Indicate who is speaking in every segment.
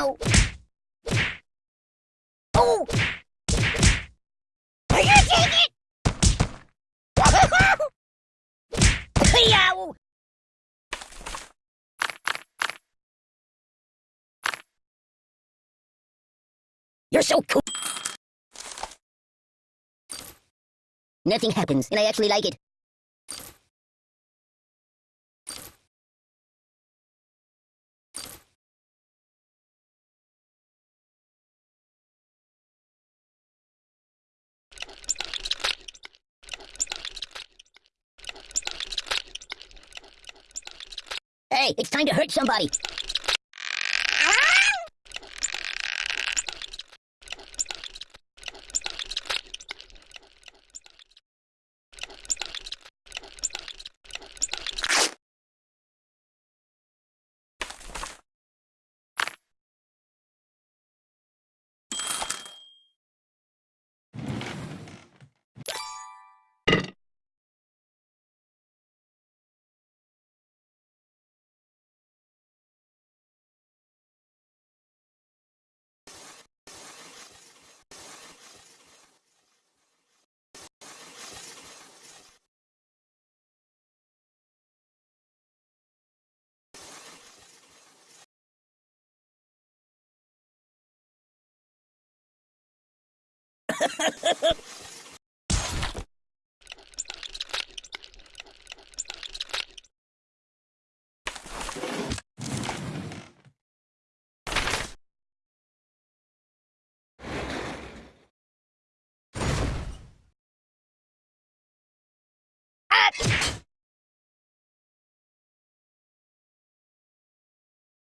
Speaker 1: Oh! Are you take it? Yow! You're so cool. Nothing happens, and I actually like it. It's time to hurt somebody.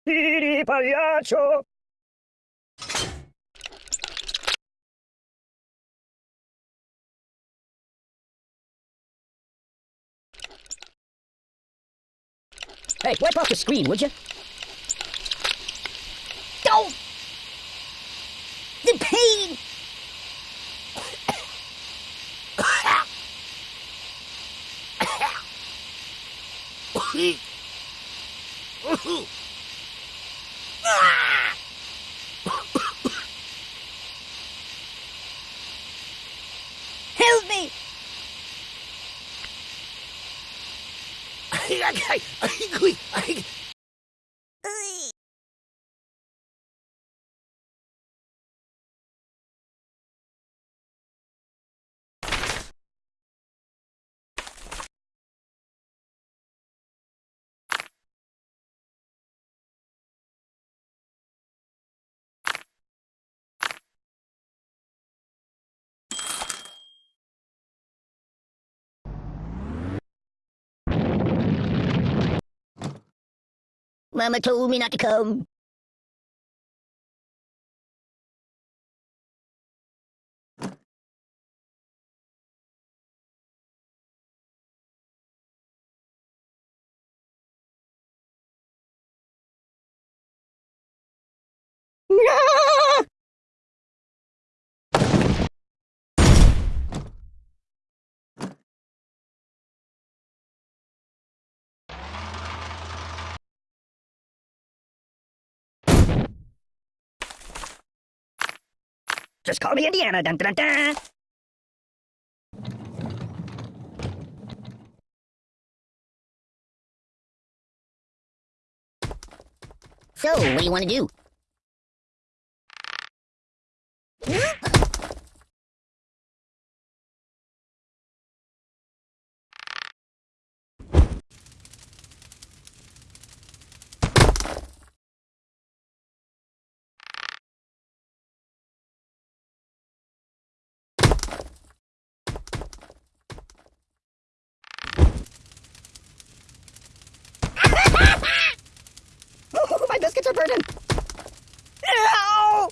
Speaker 2: Tiri, pagliaccio!
Speaker 1: Hey, wipe off the screen, would you? Don't! The pain! Help I, ay, ay, ay, Mama told me not to come. No!
Speaker 2: Just call me Indiana. Dun, dun, dun.
Speaker 1: So, what do you want to do?
Speaker 2: Oh, my biscuits are burning! Ow!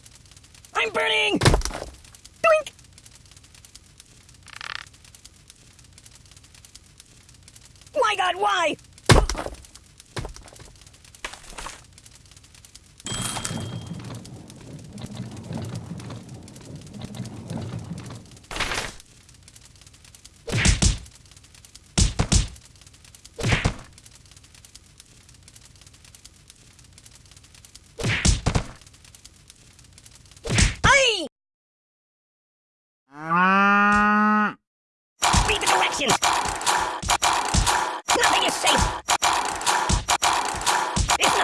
Speaker 2: I'm burning! Doink! My god, why?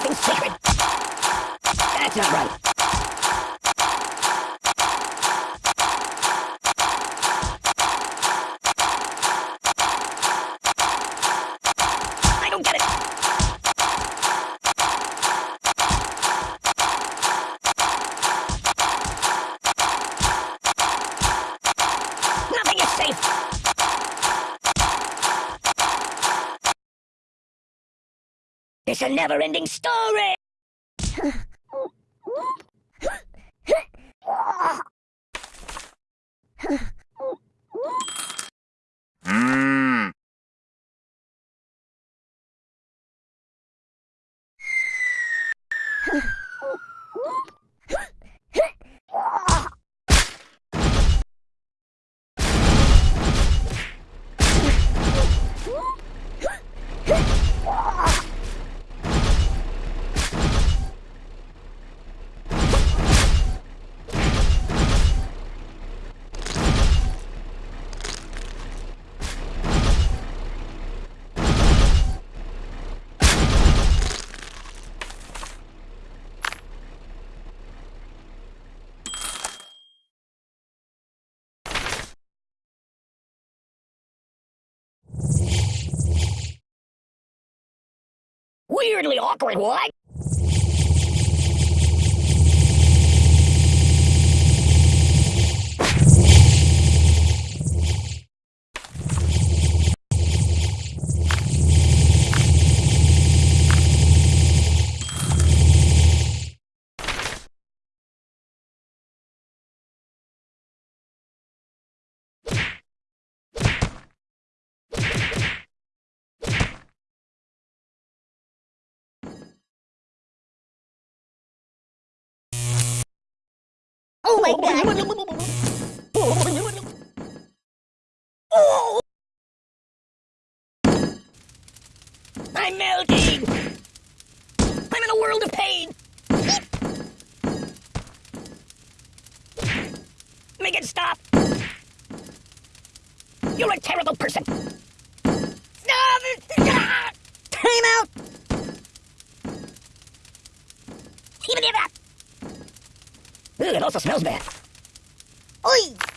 Speaker 1: That's not right. It's a never-ending story. Weirdly awkward, what?
Speaker 3: Oh
Speaker 1: I'm melting! I'm in a world of pain! Make it stop! You're a terrible person!
Speaker 3: Time out!
Speaker 1: Even if that! Ooh, it also smells bad.
Speaker 3: Oi!